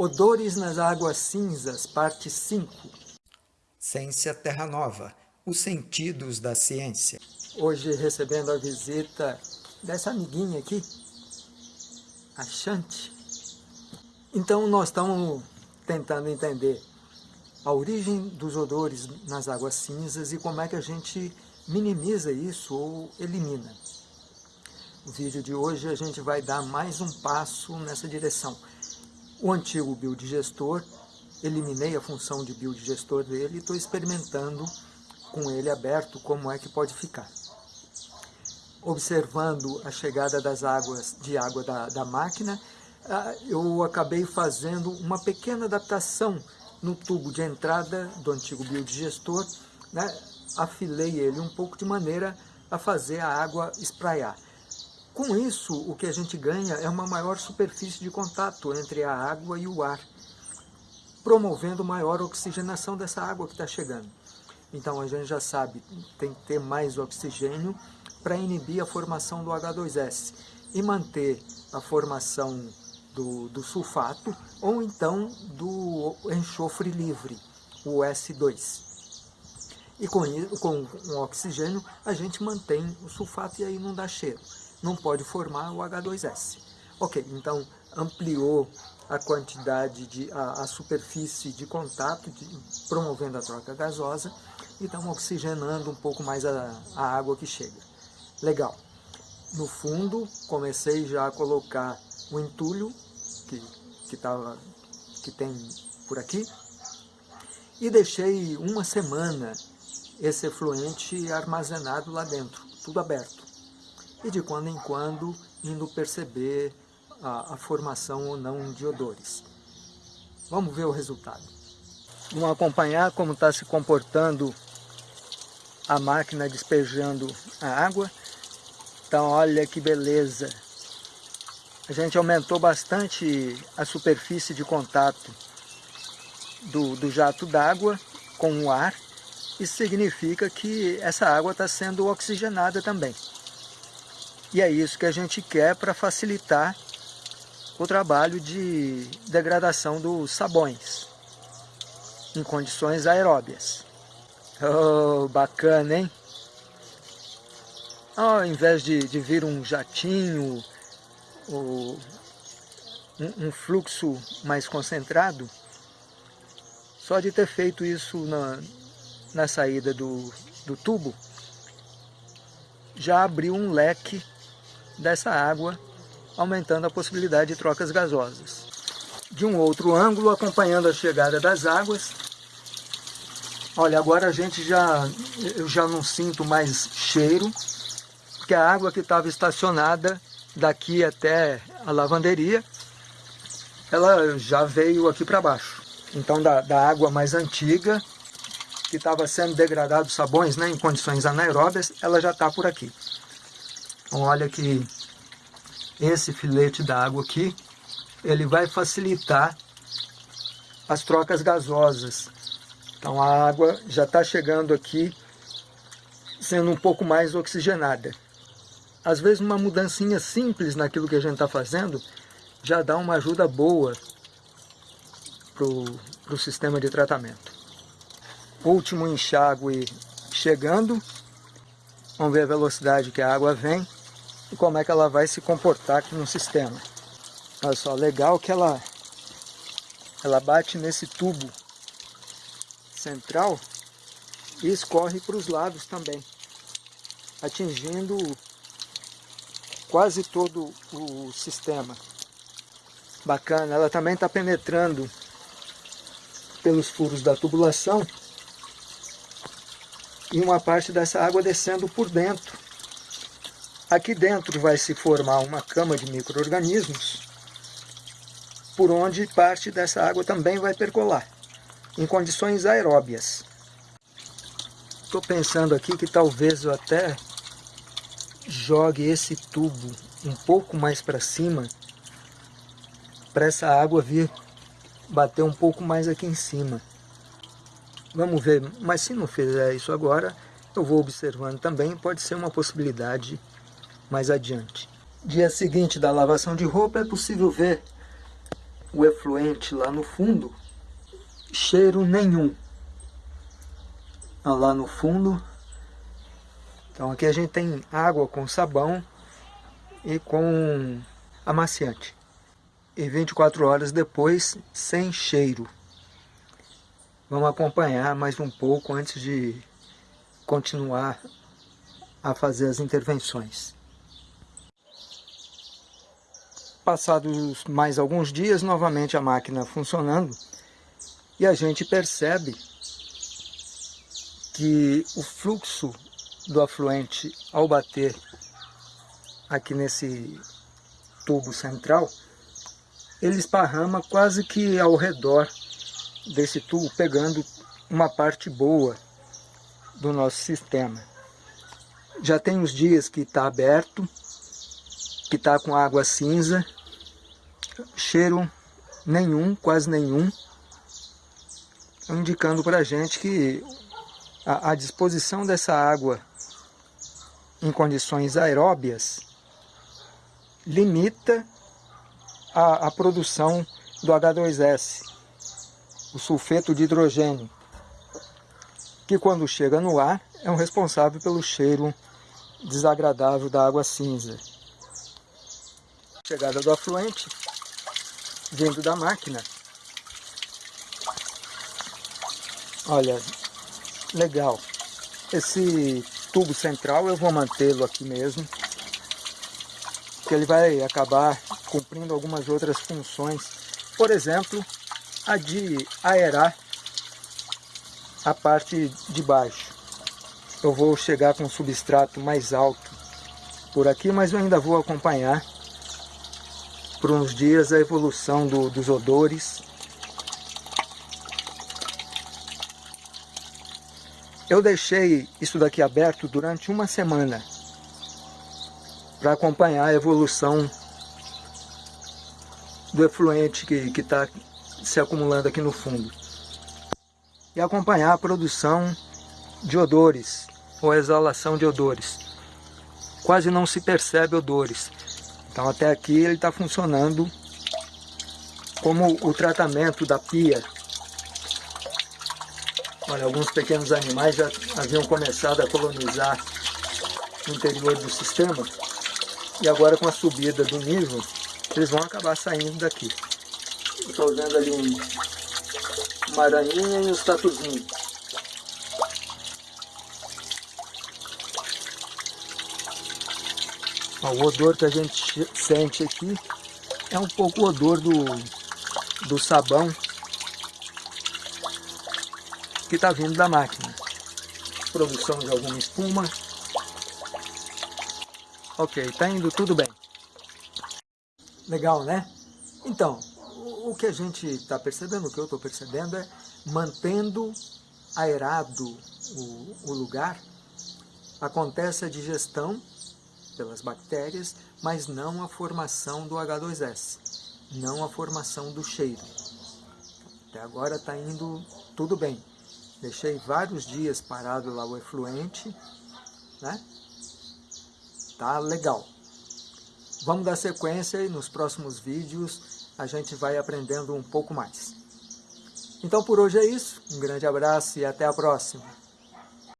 Odores nas Águas Cinzas, parte 5. Ciência Terra Nova, os sentidos da ciência. Hoje recebendo a visita dessa amiguinha aqui, a Chante. Então nós estamos tentando entender a origem dos odores nas águas cinzas e como é que a gente minimiza isso ou elimina. No vídeo de hoje a gente vai dar mais um passo nessa direção o antigo biodigestor, eliminei a função de biodigestor dele e estou experimentando com ele aberto como é que pode ficar. Observando a chegada das águas de água da, da máquina, ah, eu acabei fazendo uma pequena adaptação no tubo de entrada do antigo biodigestor, né? afilei ele um pouco de maneira a fazer a água espraiar. Com isso, o que a gente ganha é uma maior superfície de contato entre a água e o ar, promovendo maior oxigenação dessa água que está chegando. Então a gente já sabe, tem que ter mais oxigênio para inibir a formação do H2S e manter a formação do, do sulfato ou então do enxofre livre, o S2. E com, com o oxigênio a gente mantém o sulfato e aí não dá cheiro não pode formar o H2S. Ok, então ampliou a quantidade, de, a, a superfície de contato, de, promovendo a troca gasosa, e estamos oxigenando um pouco mais a, a água que chega. Legal. No fundo, comecei já a colocar o entulho, que, que, tava, que tem por aqui, e deixei uma semana esse efluente armazenado lá dentro, tudo aberto e de quando em quando indo perceber a, a formação ou não de odores. Vamos ver o resultado. Vamos acompanhar como está se comportando a máquina despejando a água. Então olha que beleza. A gente aumentou bastante a superfície de contato do, do jato d'água com o ar. Isso significa que essa água está sendo oxigenada também. E é isso que a gente quer para facilitar o trabalho de degradação dos sabões em condições aeróbias. Oh, bacana, hein? Ao invés de, de vir um jatinho, ou um, um fluxo mais concentrado, só de ter feito isso na, na saída do, do tubo, já abriu um leque dessa água, aumentando a possibilidade de trocas gasosas. De um outro ângulo, acompanhando a chegada das águas, olha, agora a gente já, eu já não sinto mais cheiro, porque a água que estava estacionada daqui até a lavanderia, ela já veio aqui para baixo. Então da, da água mais antiga, que estava sendo degradado sabões né, em condições anaeróbias, ela já está por aqui. Olha que esse filete d'água aqui, ele vai facilitar as trocas gasosas. Então a água já está chegando aqui sendo um pouco mais oxigenada. Às vezes uma mudancinha simples naquilo que a gente está fazendo já dá uma ajuda boa para o sistema de tratamento. Último enxágue chegando. Vamos ver a velocidade que a água vem e como é que ela vai se comportar aqui no sistema. Olha só, legal que ela, ela bate nesse tubo central e escorre para os lados também, atingindo quase todo o sistema. Bacana, ela também está penetrando pelos furos da tubulação e uma parte dessa água descendo por dentro Aqui dentro vai se formar uma cama de micro-organismos, por onde parte dessa água também vai percolar, em condições aeróbias. Estou pensando aqui que talvez eu até jogue esse tubo um pouco mais para cima, para essa água vir bater um pouco mais aqui em cima. Vamos ver, mas se não fizer isso agora, eu vou observando também, pode ser uma possibilidade mais adiante. Dia seguinte da lavação de roupa é possível ver o efluente lá no fundo, cheiro nenhum. Lá no fundo. Então aqui a gente tem água com sabão e com amaciante. E 24 horas depois, sem cheiro. Vamos acompanhar mais um pouco antes de continuar a fazer as intervenções. Passados mais alguns dias, novamente a máquina funcionando, e a gente percebe que o fluxo do afluente ao bater aqui nesse tubo central, ele esparrama quase que ao redor desse tubo, pegando uma parte boa do nosso sistema. Já tem uns dias que está aberto, que está com água cinza, cheiro nenhum, quase nenhum, indicando para a gente que a, a disposição dessa água em condições aeróbias limita a, a produção do H2S, o sulfeto de hidrogênio, que quando chega no ar é um responsável pelo cheiro desagradável da água cinza. Chegada do afluente, vindo da máquina. Olha, legal. Esse tubo central eu vou mantê-lo aqui mesmo, que ele vai acabar cumprindo algumas outras funções. Por exemplo, a de aerar a parte de baixo. Eu vou chegar com um substrato mais alto por aqui, mas eu ainda vou acompanhar por uns dias a evolução do, dos odores. Eu deixei isso daqui aberto durante uma semana para acompanhar a evolução do efluente que está se acumulando aqui no fundo. E acompanhar a produção de odores, ou exalação de odores. Quase não se percebe odores. Então até aqui ele está funcionando como o tratamento da pia. Olha, alguns pequenos animais já haviam começado a colonizar o interior do sistema. E agora com a subida do nível, eles vão acabar saindo daqui. Estou vendo ali um, uma aranhinha e um tatuzinhos. O odor que a gente sente aqui é um pouco o odor do, do sabão que está vindo da máquina. Produção de alguma espuma. Ok, está indo tudo bem. Legal, né? Então, o que a gente está percebendo, o que eu estou percebendo é mantendo aerado o, o lugar, acontece a digestão pelas bactérias, mas não a formação do H2S, não a formação do cheiro. Até agora está indo tudo bem. Deixei vários dias parado lá o efluente, né? Tá legal. Vamos dar sequência e nos próximos vídeos a gente vai aprendendo um pouco mais. Então por hoje é isso, um grande abraço e até a próxima.